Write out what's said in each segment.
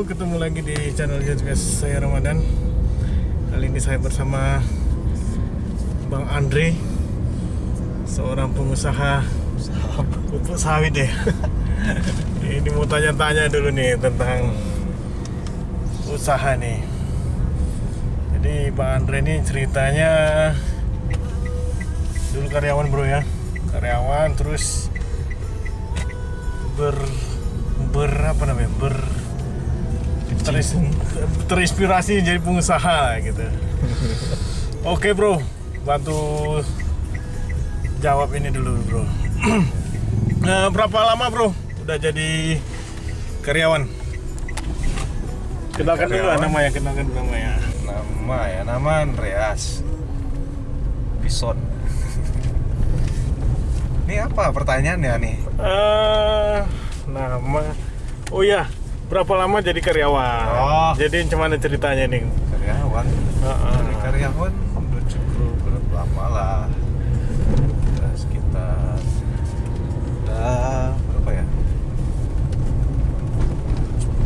Ketemu lagi di channel YouTube saya Ramadan. Kali ini saya bersama Bang Andre, seorang pengusaha pupuk sawit ya. ini mau tanya-tanya dulu nih tentang usaha nih. Jadi Bang Andre ini ceritanya dulu karyawan bro ya, karyawan terus ber ber apa namanya ber terinspirasi jadi pengusaha gitu. Oke bro, bantu jawab ini dulu bro. nah, berapa lama bro udah jadi karyawan? Kenalkan dulu Karyawan? namanya, kenalkan dulu namanya. Nama ya, nama Andreas Bison. Ini apa pertanyaannya nih? Eh, nama, oh ya, berapa lama jadi karyawan? Oh. Jadi gimana ceritanya nih? Karyawan. Heeh. Dari karyawan udah cukup berapa lama lah? Udah sekitar udah berapa ya?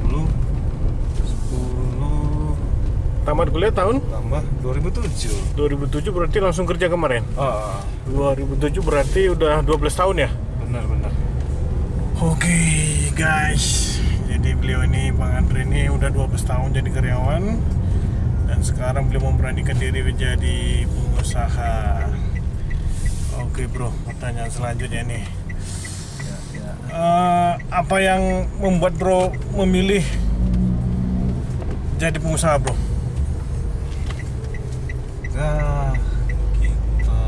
10 10 Tamat kuliah tahun tambah 2007. 2007 berarti langsung kerja kemarin. Oh, 2007 berarti udah 12 tahun ya? benar-benar. Oke guys, jadi beliau ini Bang Andre ini udah 12 tahun jadi karyawan dan sekarang beliau memberanikan diri menjadi pengusaha. Oke bro, pertanyaan selanjutnya nih, Ya, ya. Eh, apa yang membuat bro memilih jadi pengusaha bro? Nah, kita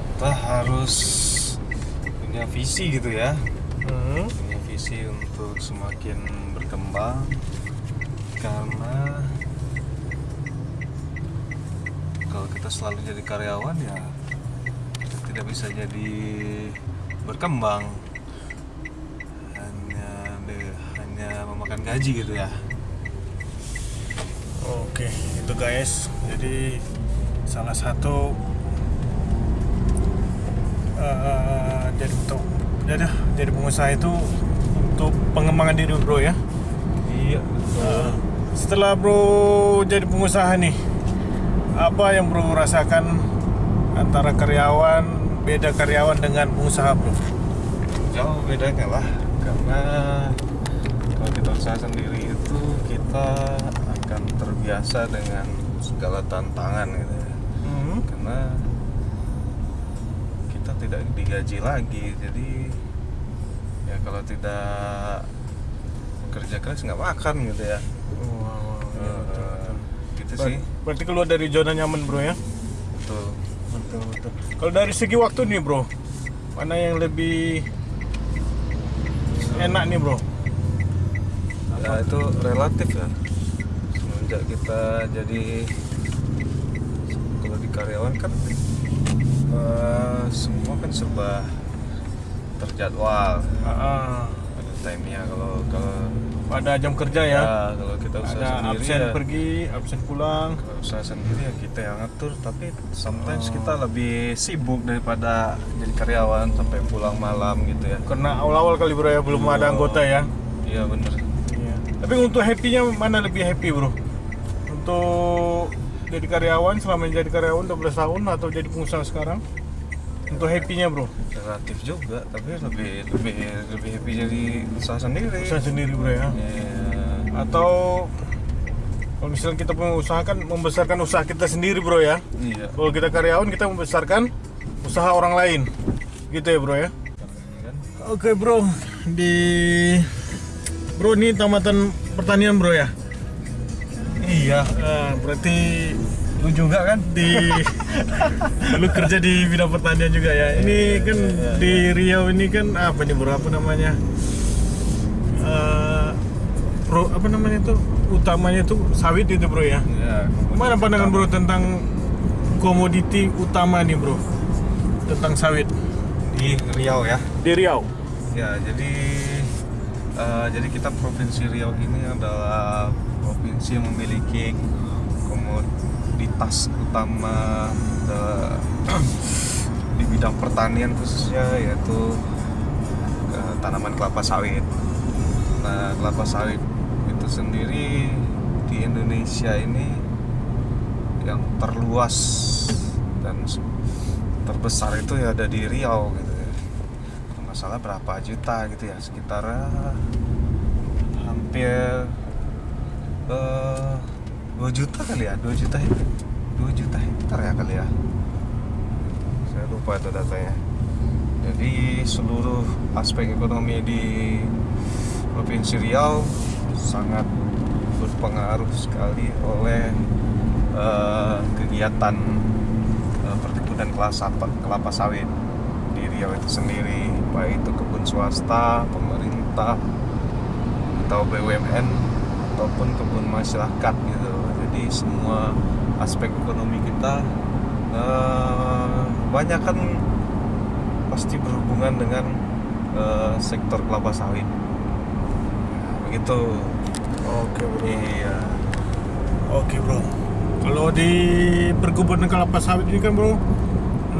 kita harus punya visi gitu ya, Hmm, punya visi untuk semakin berkembang karena kalau kita selalu jadi karyawan ya tidak bisa jadi berkembang hanya hanya memakan gaji gitu ya. Oke, itu guys. Jadi salah satu eh, jadi untuk jadi jadi pengusaha itu untuk pengembangan diri bro ya. Iya. Eh, setelah bro jadi pengusaha nih, apa yang bro rasakan antara karyawan beda karyawan dengan pengusaha bro? jauh bedanya lah karena kalau kita usaha sendiri itu kita akan terbiasa dengan segala tantangan gitu ya Hmm. karena tidak digaji lagi jadi ya kalau tidak kerja keras nggak makan gitu ya Eh, gitu sih Ber- Berarti keluar dari zona nyaman bro ya? betul Betul betul. Kalau dari segi waktu nih bro, mana yang lebih enak nih bro? ya itu relatif ya semenjak kita jadi kalau di karyawan kan eh, semua serba terjadwal Ah, ada time-nya kalau kalau ada jam kerja ya? ya, kalau kita usaha ada sendiri absen ya, pergi, absen pulang. kalau usaha sendiri ya kita yang ngatur tapi sometimes kita lebih sibuk daripada jadi karyawan sampai pulang malam gitu ya Karena awal-awal kali bro ya belum ada anggota ya. iya bener Iya. Tapi untuk happy-nya mana lebih happy bro? Untuk jadi karyawan selama jadi karyawan 12 tahun atau jadi pengusaha sekarang? Untuk happy-nya bro? relatif juga tapi lebih lebih lebih happy jadi usaha sendiri Usaha sendiri bro ya? Iya. Atau kalau misalnya kita punya usaha kan membesarkan usaha kita sendiri bro ya? Iya. Kalau kita karyawan kita membesarkan usaha orang lain, gitu ya bro ya? Oke bro, di bro ini tamatan pertanian bro ya? Iya. Ah, berarti Lu juga kan? di lu kerja di bidang pertanian juga ya? Ini kan di Riau ini kan apa nih bro? Apa namanya? Eh, pro apa namanya itu? Utamanya itu sawit itu bro ya? Iya. Gimana pandangan bro tentang komoditi utama nih bro? Tentang sawit Di Riau ya. di Riau? Ya, jadi eh, jadi kita provinsi Riau ini adalah provinsi yang memiliki komoditas utama eh, di bidang pertanian khususnya yaitu eh, tanaman kelapa sawit. Nah, kelapa sawit itu sendiri di Indonesia ini yang terluas dan terbesar itu ya ada di Riau gitu ya. Masalah berapa juta gitu ya, sekitar eh, hampir 2 juta kali ya, 2 juta hektar. 2 juta hektar ya kali ya. Saya lupa itu datanya. Jadi seluruh aspek ekonomi di Provinsi Riau sangat berpengaruh sekali oleh eh, kegiatan eh, perkebunan kelapa, kelapa sawit di Riau itu sendiri, baik itu kebun swasta, pemerintah, atau BUMN ataupun kebun masyarakat Jadi semua aspek ekonomi kita eh, banyak kan pasti berhubungan dengan eh, sektor kelapa sawit. Begitu. Oke bro. Iya. Oke bro. Kalau di perkebunan kelapa sawit ini kan bro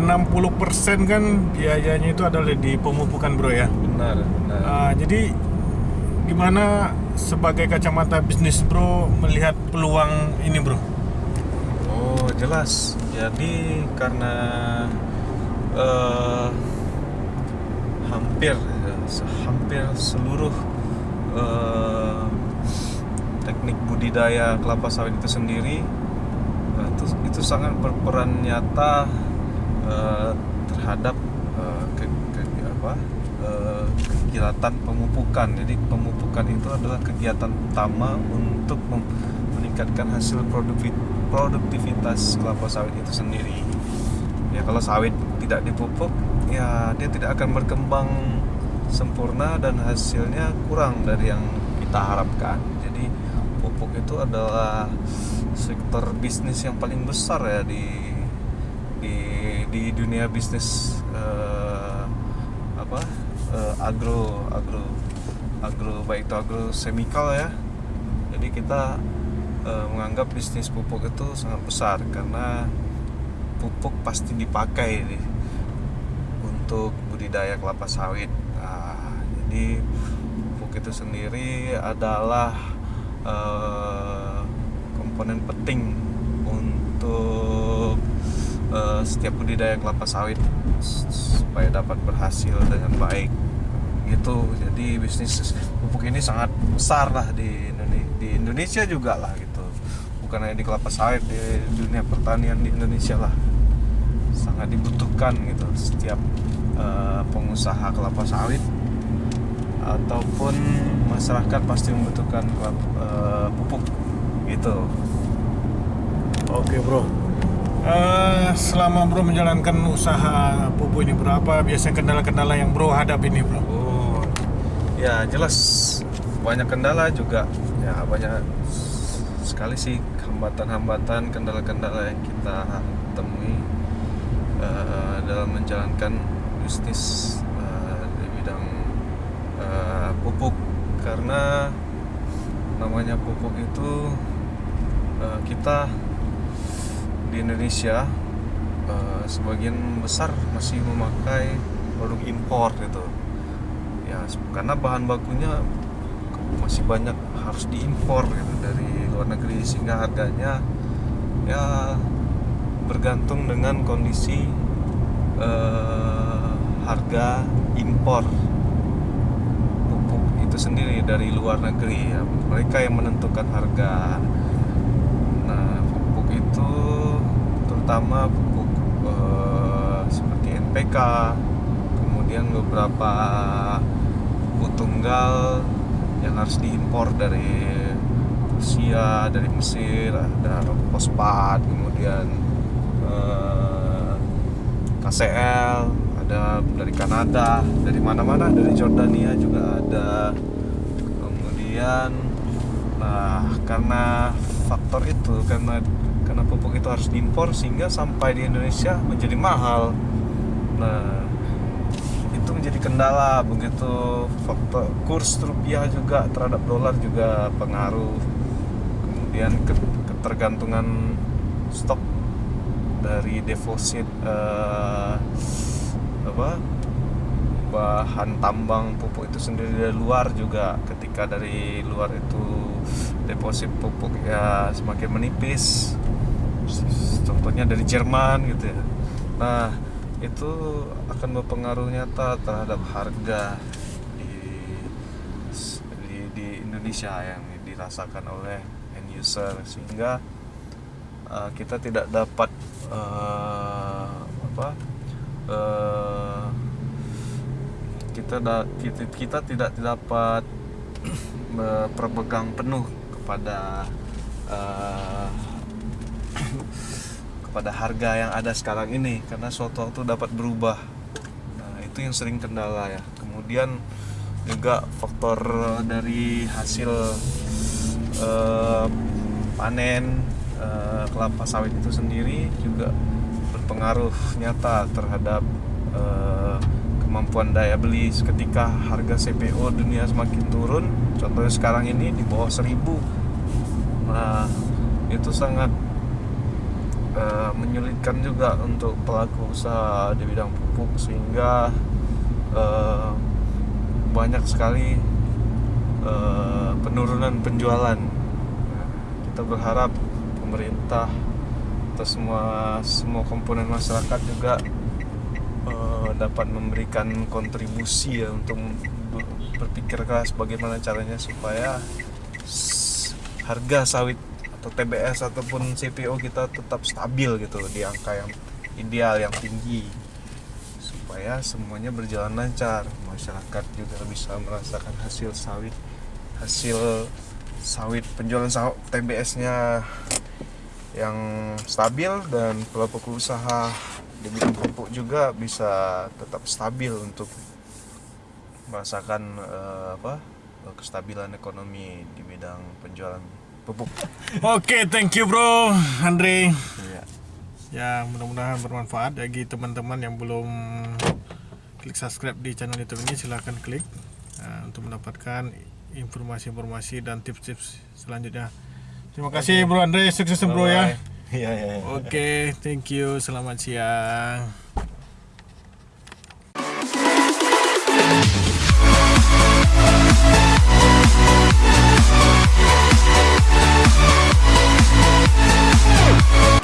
60% kan biayanya itu adalah di pemupukan bro ya. Benar, benar. Ah, jadi gimana sebagai kacamata bisnis bro melihat peluang ini bro? Oh jelas. Jadi karena eh, hampir hampir seluruh eh, teknik budidaya kelapa sawit itu sendiri eh, itu itu sangat berperan nyata eh, terhadap eh, ke, ke- apa eh, kegiatan pemupukan. Jadi pemupukan itu adalah kegiatan utama untuk meningkatkan hasil produktivitas kelapa sawit itu sendiri. Ya kalau sawit tidak dipupuk, ya dia tidak akan berkembang sempurna dan hasilnya kurang dari yang kita harapkan. Jadi pupuk itu adalah sektor bisnis yang paling besar ya di di di dunia bisnis eh, agro agro agro baik itu agro semikal ya. Jadi kita eh, menganggap bisnis pupuk itu sangat besar karena pupuk pasti dipakai nih untuk budidaya kelapa sawit. Nah, jadi pupuk itu sendiri adalah eh, komponen penting untuk eh, setiap budidaya kelapa sawit supaya dapat berhasil dengan baik. Gitu. Jadi bisnis pupuk ini sangat besar lah di Indonesia, di Indonesia juga lah gitu. Bukan hanya di kelapa sawit di dunia pertanian di Indonesia lah sangat dibutuhkan gitu setiap eh, pengusaha kelapa sawit ataupun masyarakat pasti membutuhkan kelapa, eh, pupuk gitu. Oke bro. Eh, selama bro menjalankan usaha pupuk ini bro, apa biasanya kendala-kendala yang bro hadapi ini bro? Ya jelas. Banyak kendala juga. Ya banyak sekali sih hambatan-hambatan, kendala-kendala yang kita temui eh, dalam menjalankan bisnis eh, di bidang eh, pupuk. Karena namanya pupuk itu eh, kita di Indonesia eh, sebagian besar masih memakai produk impor gitu ya karena bahan bakunya masih banyak harus diimpor gitu dari luar negeri sehingga harganya ya bergantung dengan kondisi eh, harga impor pupuk itu sendiri dari luar negeri ya. Mereka yang menentukan harga. Nah pupuk itu terutama pupuk eh, seperti NPK kemudian beberapa pupuk tunggal yang harus diimpor dari Rusia, dari Mesir, ada fosfat, kemudian eh, KCL, ada dari Kanada, dari mana-mana, dari Jordania juga ada. Kemudian, nah karena faktor itu, karena karena pupuk itu harus diimpor sehingga sampai di Indonesia menjadi mahal. Nah, kendala begitu. Faktor kurs rupiah juga terhadap dolar juga pengaruh. Kemudian ke- ketergantungan stok dari deposit eh, apa bahan tambang pupuk itu sendiri dari luar juga. Ketika dari luar itu deposit pupuk ya semakin menipis. Contohnya dari Jerman gitu ya. Nah itu akan berpengaruh nyata terhadap harga di di, di Indonesia yang dirasakan oleh end user. Sehingga uh, kita tidak dapat uh, apa uh, kita da, kita, kita tidak dapat berpegang penuh kepada uh, kepada harga yang ada sekarang ini karena suatu waktu dapat berubah. Nah itu yang sering kendala ya. Kemudian juga faktor dari hasil uh, panen uh, kelapa sawit itu sendiri juga berpengaruh nyata terhadap uh, kemampuan daya beli. Ketika harga CPO dunia semakin turun contohnya sekarang ini di bawah 1000 nah itu sangat uh, menyulitkan juga untuk pelaku usaha di bidang pupuk sehingga uh, banyak sekali uh, penurunan penjualan. Kita berharap pemerintah atau semua semua komponen masyarakat juga uh, dapat memberikan kontribusi ya untuk berpikir keras bagaimana caranya supaya harga sawit atau TBS ataupun CPO kita tetap stabil gitu di angka yang ideal yang tinggi. Supaya semuanya berjalan lancar. Masyarakat juga bisa merasakan hasil sawit hasil sawit penjualan sawit TBS-nya yang stabil dan pelaku usaha di bidang pupuk juga bisa tetap stabil untuk merasakan uh, apa kestabilan ekonomi di bidang penjualan pupuk. Oke, thank you bro, Andre. Iya. Ya, mudah-mudahan bermanfaat bagi teman-teman yang belum klik subscribe di channel YouTube ini silahkan klik uh, untuk mendapatkan informasi-informasi dan tips-tips selanjutnya. Terima kasih Bro Andre, sukses bro ya. Iya, iya, iya. Oke, thank you. Selamat siang. Bye.